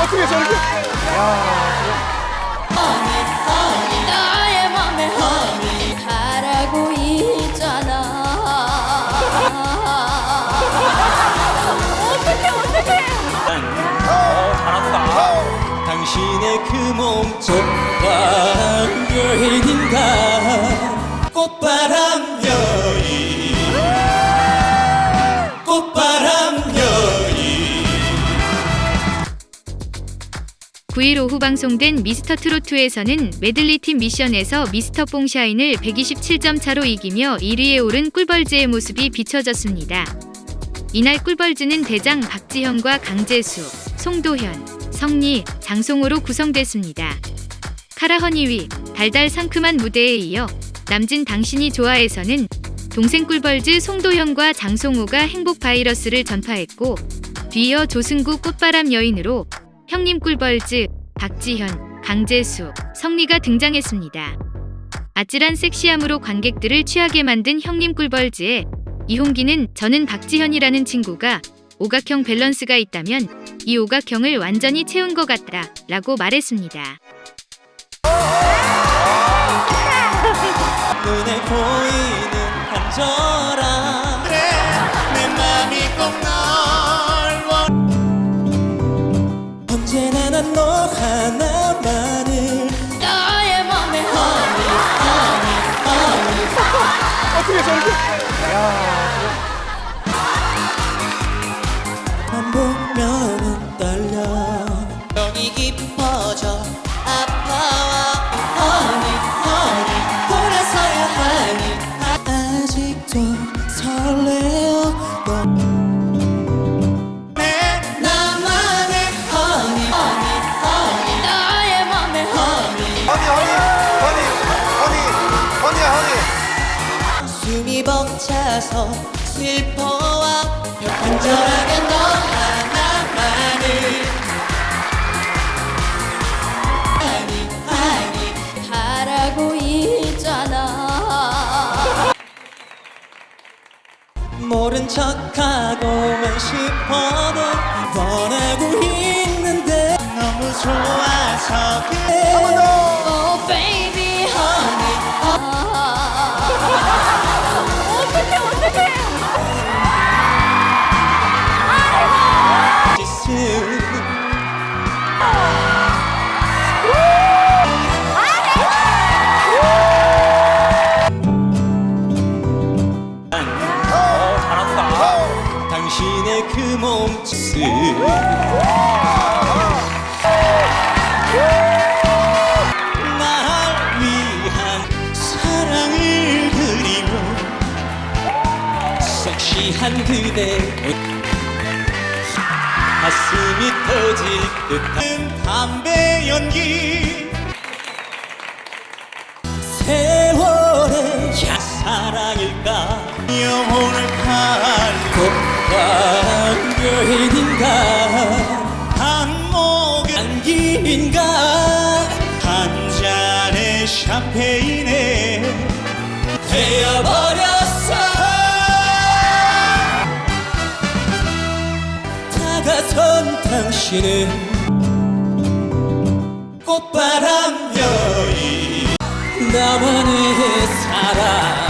어떻게 저렇게? 나의 맘에 허니 바라고 있잖아 어떡해 어떡해 당신의 그 바람 여인인가 꽃바람 여 9일 오후 방송된 미스터 트로트에서는 메들리 팀 미션에서 미스터 뽕샤인을 127점 차로 이기며 1위에 오른 꿀벌즈의 모습이 비춰졌습니다. 이날 꿀벌즈는 대장 박지현과 강재수, 송도현, 성리, 장송호로 구성됐습니다. 카라허니위, 달달 상큼한 무대에 이어 남진 당신이 좋아해서는 동생 꿀벌즈 송도현과 장송호가 행복 바이러스를 전파했고 뒤이어 조승구 꽃바람 여인으로 형님 꿀벌즈, 박지현, 강재수, 성리가 등장했습니다. 아찔한 섹시함으로 관객들을 취하게 만든 형님 꿀벌즈에 이홍기는 저는 박지현이라는 친구가 오각형 밸런스가 있다면 이 오각형을 완전히 채운 것 같다 라고 말했습니다. 눈에 보이는 간절함 그래 내 맘이 꼭 어떻게 저렇게 만 보면은 떨려. 병이 깊어져 아파와 벅차서 슬퍼와 간절하게 너 하나만을 아니 아니 바라고 있잖아. 모른 척하고만 싶어도 원하고 당신의 그 몸짓을. 날 위한 사랑을 그리며 섹시한 그대 가슴이 터질 듯한 담배 연기. 세월의 사랑일까? 영혼을 팔꽃 바람 여인인가? 한목 안기인가? 한 잔의 샴페인에 되어버렸어. 다가선 당신은 꽃바람 여인. 나만의 사랑